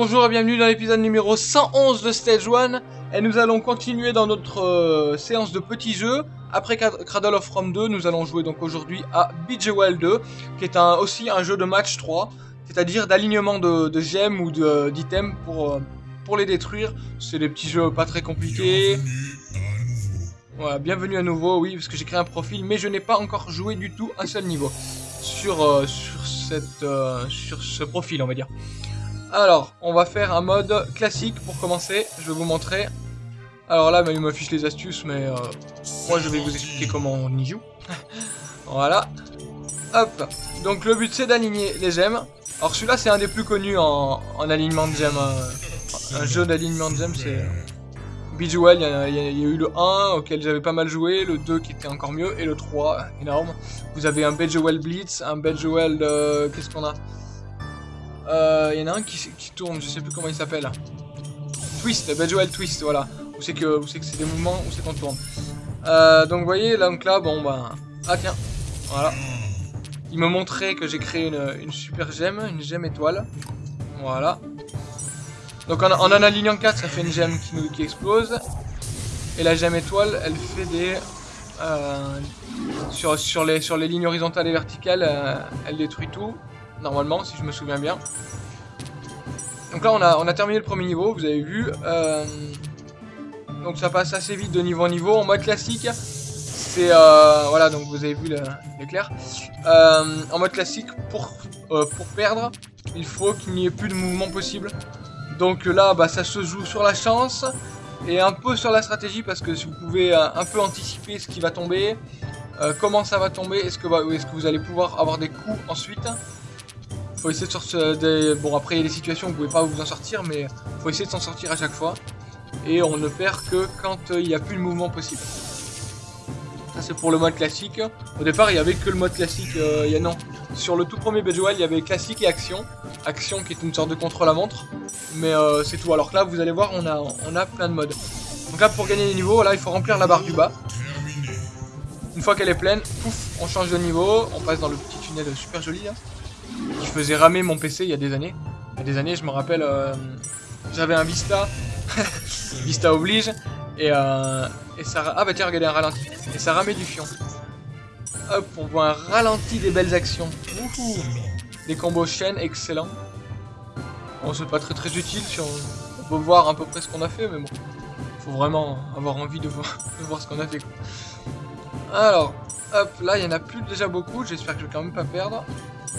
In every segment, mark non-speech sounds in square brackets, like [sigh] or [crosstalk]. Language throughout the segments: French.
Bonjour et bienvenue dans l'épisode numéro 111 de Stage 1 et nous allons continuer dans notre euh, séance de petits jeux. Après Cradle of Rome 2, nous allons jouer donc aujourd'hui à Bejeweled 2 qui est un, aussi un jeu de match 3, c'est-à-dire d'alignement de, gemmes ou d'items pour, euh, pour les détruire. C'est des petits jeux pas très compliqués. Voilà, bienvenue à nouveau, oui, parce que j'ai créé un profil, mais je n'ai pas encore joué du tout un seul niveau sur, euh, sur, cette, sur ce profil, on va dire. Alors, on va faire un mode classique pour commencer. Je vais vous montrer. Alors là, bah, il m'affiche les astuces, mais euh, moi je vais vous expliquer comment on y joue. [laughs] voilà. Hop. Donc le but c'est d'aligner les gemmes. Alors celui-là c'est un des plus connus en, alignement de gemmes. Un, jeu d'alignement de gemmes c'est... Bejewel, il y, a, eu le 1 auquel j'avais pas mal joué, le 2 qui était encore mieux, et le 3, énorme. Vous avez un Bejewel Blitz, un Bejewel... Euh, Qu'est-ce qu'on a? Il euh, y en a un qui, tourne, je sais plus comment il s'appelle. Twist, Bejewel Twist, voilà. Où c'est que c'est des mouvements, où c'est qu'on tourne. Euh, donc vous voyez, là, donc là, bon bah... Ah tiens, voilà. Il me montrait que j'ai créé une, super gemme, une gemme étoile. Voilà. Donc en, en, alignant 4, ça fait une gemme qui, qui explose. Et la gemme étoile, elle fait des... Euh, sur, sur, les, sur les lignes horizontales et verticales, elle détruit tout normalement, si je me souviens bien. Donc là, on a, on a terminé le premier niveau, vous avez vu. Euh, donc ça passe assez vite de niveau en niveau. En mode classique, c'est... Euh, voilà, donc vous avez vu l'éclair. Euh, en mode classique, pour, pour perdre, il faut qu'il n'y ait plus de mouvement possible. Donc là, bah, ça se joue sur la chance et un peu sur la stratégie parce que si vous pouvez un peu anticiper ce qui va tomber, comment ça va tomber, est-ce que, est -ce que vous allez pouvoir avoir des coups ensuite faut essayer de sortir des... Bon, après, il y a des situations où vous pouvez pas vous en sortir, mais faut essayer de s'en sortir à chaque fois. Et on ne perd que quand euh, il n'y a plus de mouvement possible. Ça, c'est pour le mode classique. Au départ, il n'y avait que le mode classique. Euh, il y a, non, sur le tout premier Bejeweled, il y avait classique et action. Action qui est une sorte de contre-la-montre. Mais euh, c'est tout. Alors que là, vous allez voir, on a, on a plein de modes. Donc là, pour gagner les niveaux, là, il faut remplir la barre du bas. Une fois qu'elle est pleine, pouf, on change de niveau. On passe dans le petit tunnel super joli, qui faisait ramer mon PC il y a des années. Il y a des années, je me rappelle, euh, j'avais un Vista, [laughs] Vista oblige, et, euh, ça... Ah bah tiens, regardez un ralenti. Et ça ramait du fion. Hop, on voit un ralenti des belles actions. Des combos chaînes, excellents. Bon, c'est pas très très utile si on, peut voir à peu près ce qu'on a fait, mais bon. Faut vraiment avoir envie de voir, de voir ce qu'on a fait. Alors, hop, là il y en a plus déjà beaucoup, j'espère que je vais quand même pas perdre.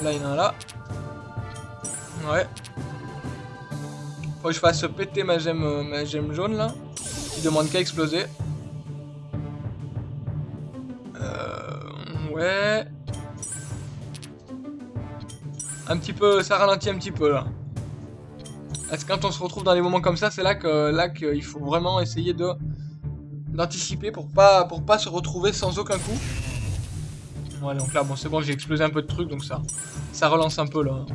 Là, il y en a un là. Ouais. Faut que je fasse péter ma gemme, euh, ma jaune là. Qui demande qu'à exploser. Euh, ouais. Un petit peu, ça ralentit un petit peu là. Parce que quand on se retrouve dans des moments comme ça, c'est là que là qu'il faut vraiment essayer de d'anticiper pour pas pour pas se retrouver sans aucun coup. Ouais, donc là, bon, c'est bon, j'ai explosé un peu de trucs, donc ça, ça relance un peu, là.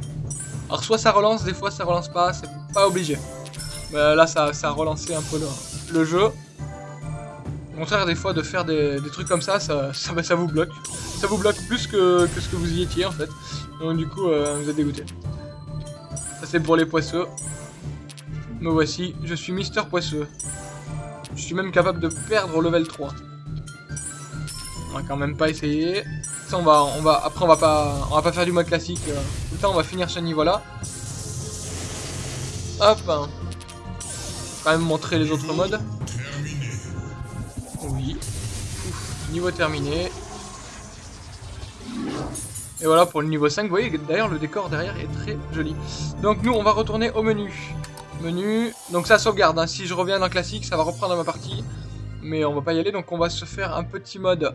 Alors, soit ça relance, des fois, ça relance pas, c'est pas obligé. Là, ça, ça a relancé un peu le, jeu. Au contraire, des fois, de faire des, trucs comme ça, ça, ça, vous bloque. Ça vous bloque plus que, ce que vous y étiez, en fait. Donc, du coup, euh, vous êtes dégoûté. Ça, c'est pour les poisseux. Me voici, je suis Mister Poisseux. Je suis même capable de perdre level 3. On va quand même pas essayer on va, après on va pas, on va pas faire du mode classique. Tout le temps, on va finir ce niveau-là. Hop. Quand même montrer les autres modes. Oui. niveau terminé. Et voilà pour le niveau 5. Vous voyez d'ailleurs le décor derrière est très joli. Donc nous, on va retourner au menu. Menu. Donc ça sauvegarde. Hein. Si je reviens dans classique, ça va reprendre ma partie. Mais on va pas y aller. Donc on va se faire un petit mode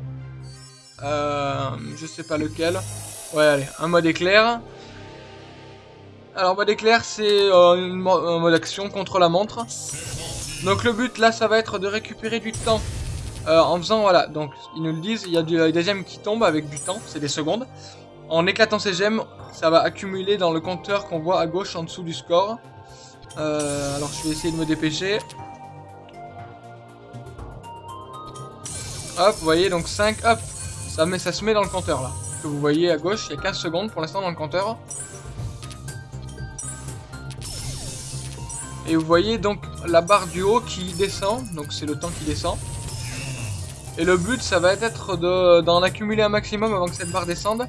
euh, je sais pas lequel. Ouais, allez, un mode éclair. Alors, mode éclair, c'est euh, un mode action contre la montre. Donc, le but, là, ça va être de récupérer du temps. Euh, en faisant, voilà, donc, ils nous le disent, il y a des gemmes qui tombent avec du temps, c'est des secondes. En éclatant ces gemmes, ça va accumuler dans le compteur qu'on voit à gauche en dessous du score. Alors, je vais essayer de me dépêcher. Hop, vous voyez, donc 5, hop, ça, ça se met dans le compteur là. Que vous voyez à gauche, il y a 15 secondes pour l'instant dans le compteur. Et vous voyez donc la barre du haut qui descend, donc c'est le temps qui descend. Et le but, ça va être d'en accumuler un maximum avant que cette barre descende.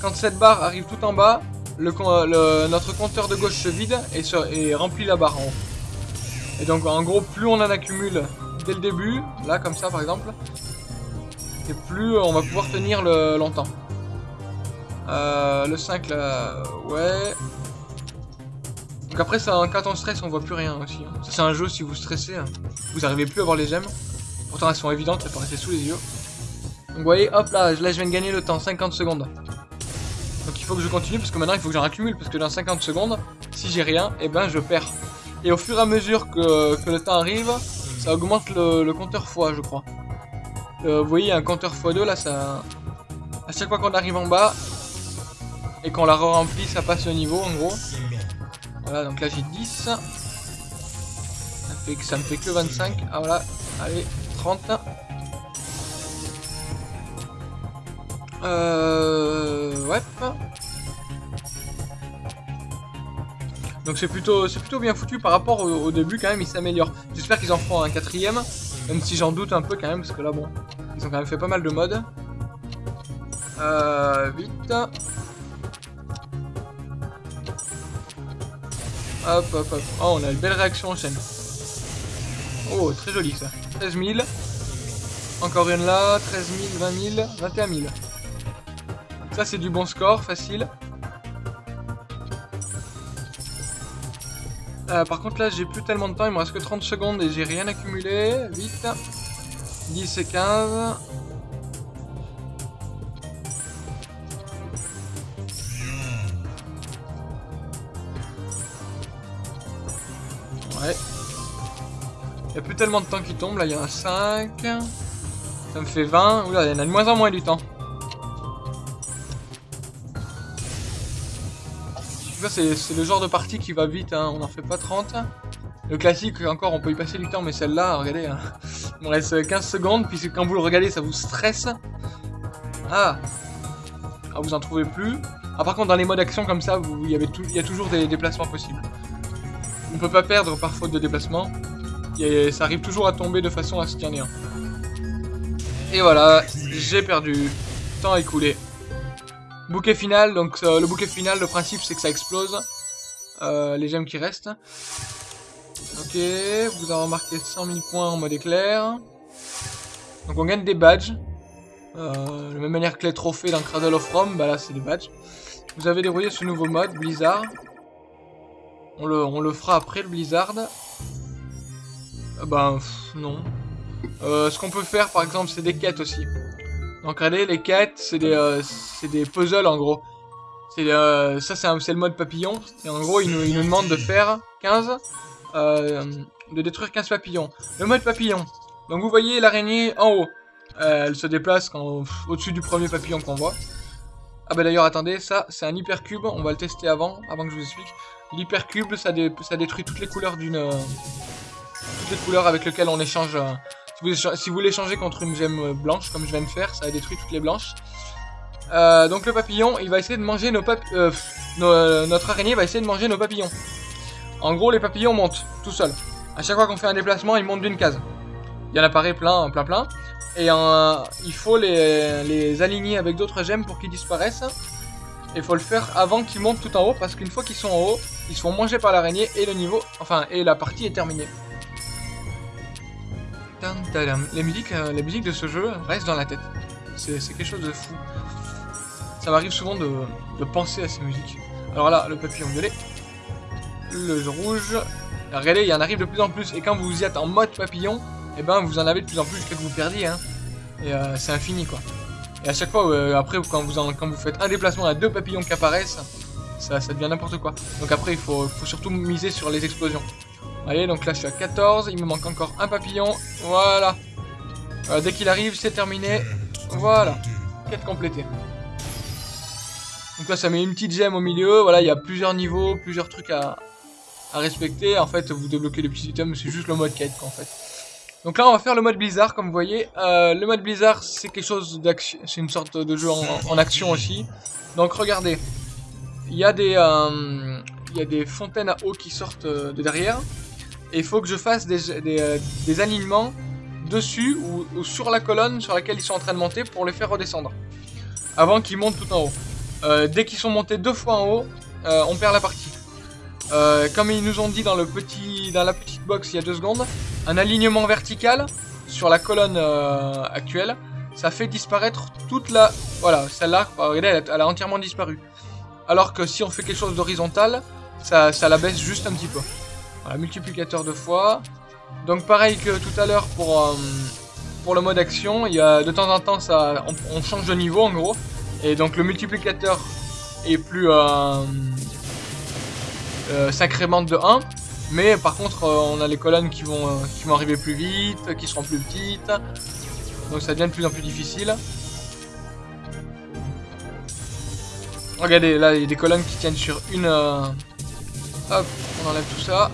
Quand cette barre arrive tout en bas, notre compteur de gauche se vide et, et remplit la barre en haut. Et donc en gros, plus on en accumule dès le début, là comme ça par exemple, et plus on va pouvoir tenir le, longtemps. Euh, le 5 là, ouais. Donc après, ça, quand on stresse, on voit plus rien aussi. Hein. C'est un jeu, si vous stressez, hein, vous arrivez plus à voir les gemmes. Pourtant elles sont évidentes, elles paraissaient sous les yeux. Donc vous voyez, hop là, là je viens de gagner le temps, 50 secondes. Donc il faut que je continue parce que maintenant il faut que j'en accumule parce que dans 50 secondes, si j'ai rien, et eh ben je perds. Et au fur et à mesure que, le temps arrive, ça augmente le, compteur fois, je crois. Euh, vous voyez, un compteur x2, là, ça... À chaque fois qu'on arrive en bas, et qu'on la re-remplit, ça passe au niveau, en gros. Voilà, donc là, j'ai 10. Ça, fait que ça me fait que 25. Ah, voilà. Allez, 30. Euh... Ouais. Donc c'est plutôt, bien foutu par rapport au, début quand même, ils s'améliorent. J'espère qu'ils en feront un quatrième, même si j'en doute un peu quand même, parce que là bon, ils ont quand même fait pas mal de modes. Euh, vite. Hop, hop, hop. Oh, on a une belle réaction en chaîne. Oh, très joli ça. 13 000. Encore une là, 13 000, 20 000, 21 000. Ça c'est du bon score, facile. Euh, par contre là j'ai plus tellement de temps, il me reste que 30 secondes et j'ai rien accumulé. Vite. 10 et 15. Ouais. Il n'y a plus tellement de temps qui tombe, là il y a 5. Ça me fait 20. Oula, il y en a de moins en moins du temps. C'est le genre de partie qui va vite, hein. on n'en fait pas 30. Le classique, encore, on peut y passer du temps, mais celle-là, regardez, hein. il me reste 15 secondes, puis quand vous le regardez, ça vous stresse. Ah Ah, vous en trouvez plus. Ah, par contre, dans les modes action comme ça, il, y a toujours des déplacements possibles. On peut pas perdre par faute de déplacement. Ça arrive toujours à tomber de façon à ce qu'il en ait un. Et voilà, j'ai perdu. Temps écoulé. Bouquet final, donc euh, le bouquet final, le principe c'est que ça explose euh, les gemmes qui restent. Ok, vous avez remarqué 100 000 points en mode éclair. Donc on gagne des badges. Euh, de la même manière que les trophées dans Cradle of Rome, bah là c'est des badges. Vous avez dérouillé ce nouveau mode, Blizzard. On le, on le fera après le Blizzard. bah non. ce qu'on peut faire par exemple c'est des quêtes aussi. Donc regardez, les quêtes, c'est des, euh, des puzzles en gros. C'est euh, ça c'est le mode papillon. Et en gros, il nous, demande de faire 15, euh, de détruire 15 papillons. Le mode papillon. Donc vous voyez l'araignée en haut. elle se déplace au-dessus du premier papillon qu'on voit. Ah bah d'ailleurs attendez, ça c'est un hypercube, on va le tester avant, avant que je vous explique. L'hypercube ça, ça détruit toutes les couleurs d'une... toutes les couleurs avec lesquelles on échange si vous, voulez changer contre une gemme euh, blanche, comme je viens de faire, ça a détruit toutes les blanches. Euh, donc le papillon, il va essayer de manger nos papillons. Euh, notre araignée va essayer de manger nos papillons. En gros, les papillons montent tout seuls. À chaque fois qu'on fait un déplacement, ils montent d'une case. Il y en apparaît plein, plein, plein. Et il faut les, aligner avec d'autres gemmes pour qu'ils disparaissent. Et il faut le faire avant qu'ils montent tout en haut, parce qu'une fois qu'ils sont en haut, ils se font manger par l'araignée et le niveau, enfin, et la partie est terminée. Les musiques, euh, la musique de ce jeu reste dans la tête. C'est quelque chose de fou. Ça m'arrive souvent de, penser à ces musiques. Alors là, le papillon violet, le rouge. regardez, il y en arrive de plus en plus. Et quand vous y êtes en mode papillon, et eh ben vous en avez de plus en plus jusqu'à que vous perdiez. Hein. Et euh, c'est infini quoi. Et à chaque fois, euh, après, quand vous, quand vous faites un déplacement, a deux papillons qui apparaissent. Ça, ça devient n'importe quoi. Donc après, il faut, faut surtout miser sur les explosions. Allez, donc là je suis à 14, il me manque encore un papillon. Voilà. Euh, dès qu'il arrive, c'est terminé. Voilà. Quête complétée. Donc là, ça met une petite gemme au milieu. Voilà, il y a plusieurs niveaux, plusieurs trucs à, respecter. En fait, vous débloquez les petits items, c'est juste le mode quête, en fait. Donc là, on va faire le mode Blizzard, comme vous voyez. Euh, le mode Blizzard, c'est quelque chose d'action. C'est une sorte de jeu en, action aussi. Donc regardez. Euh, il y a des fontaines à eau qui sortent de derrière. Et il faut que je fasse des, des, alignements dessus ou, sur la colonne sur laquelle ils sont en train de monter pour les faire redescendre. Avant qu'ils montent tout en haut. dès qu'ils sont montés deux fois en haut, on perd la partie. comme ils nous ont dit dans, la petite box il y a deux secondes, un alignement vertical sur la colonne actuelle, ça fait disparaître toute la... Voilà, celle-là, regardez, elle, a entièrement disparu. Alors que si on fait quelque chose d'horizontal, ça, ça, la baisse juste un petit peu. Multiplicateur de fois. Donc pareil que tout à l'heure pour, euh, pour le mode action, il y a, de temps en temps ça, on, change de niveau en gros. Et donc le multiplicateur est plus... Euh, euh de 1. Mais par contre, euh, on a les colonnes qui vont, qui vont arriver plus vite, qui seront plus petites. Donc ça devient de plus en plus difficile. Regardez, là, il y a des colonnes qui tiennent sur une... Hop, on enlève tout ça.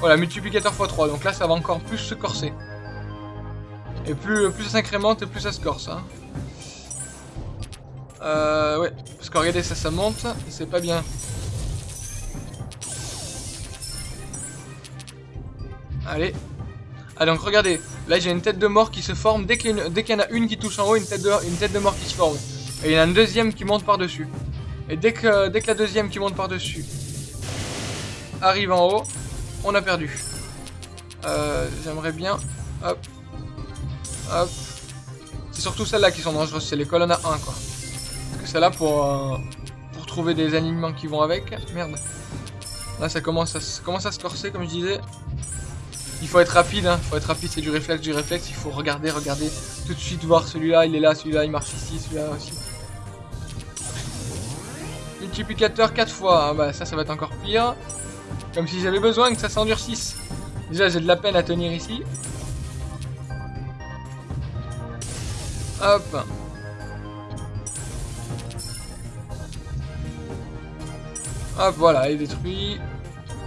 Voilà, multiplicateur x3. Donc là, ça va encore plus se corser. Et plus, plus ça s'incrémente plus ça se corse. Hein. Euh, ouais, parce que regardez, ça, ça monte. C'est pas bien. Allez. Ah donc regardez, là j'ai une tête de mort qui se forme dès qu'il y, en a une qui touche en haut, une tête de, une tête de mort qui se forme. Et il y en a une deuxième qui monte par-dessus. Et dès que, dès que la deuxième qui monte par-dessus arrive en haut, on a perdu. Euh, J'aimerais bien... Hop. Hop. C'est surtout celles-là qui sont dangereuses, c'est les colonnes à 1 quoi. Parce que celle-là pour, euh, pour trouver des alignements qui vont avec. Merde. Là ça commence à, ça commence à se corser comme je disais. Il faut être rapide, hein. faut être rapide, c'est du réflexe, du réflexe. Il faut regarder, regarder, tout de suite voir celui-là, il est là, celui-là, il marche ici, celui-là aussi. Multiplicateur 4 fois, ah bah ça, ça va être encore pire. Comme si j'avais besoin que ça s'endurcisse. Déjà, j'ai de la peine à tenir ici. Hop. Hop, voilà, il est détruit.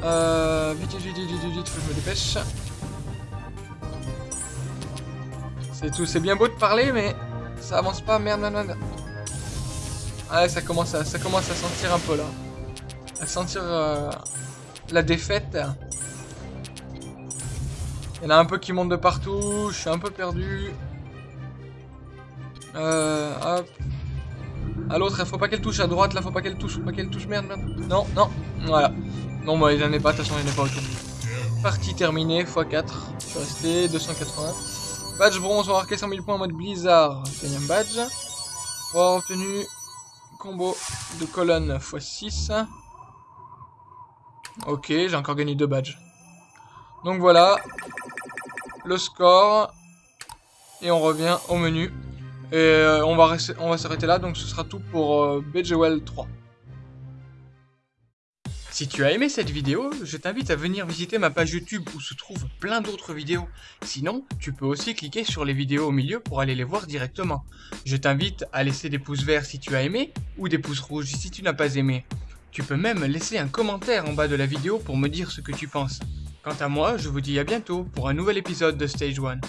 Euh, vite, vite, vite, vite, vite, faut que je me dépêche. C'est tout, c'est bien beau de parler, mais ça avance pas, merde, merde, merde. Ah, ça commence à, ça commence à sentir un peu là. À sentir euh, la défaite. Il y en a un peu qui montent de partout, je suis un peu perdu. Euh, hop. À l'autre, faut pas qu'elle touche à droite, là, faut pas qu'elle touche, faut pas qu'elle touche, merde. Non, non, voilà. Non, bah, il n'en est pas, de toute façon, il n'est pas autour. Partie terminée, x4. Je suis resté, 280. Badge bronze, on va marquer 100 000 points en mode blizzard. Deuxième badge. On a obtenu combo de colonne x6. Ok, j'ai encore gagné deux badges. Donc voilà, le score. Et on revient au menu. Et euh, on va, s'arrêter là, donc ce sera tout pour euh, BGWell 3. Si tu as aimé cette vidéo, je t'invite à venir visiter ma page YouTube où se trouvent plein d'autres vidéos. Sinon, tu peux aussi cliquer sur les vidéos au milieu pour aller les voir directement. Je t'invite à laisser des pouces verts si tu as aimé ou des pouces rouges si tu n'as pas aimé. Tu peux même laisser un commentaire en bas de la vidéo pour me dire ce que tu penses. Quant à moi, je vous dis à bientôt pour un nouvel épisode de Stage 1.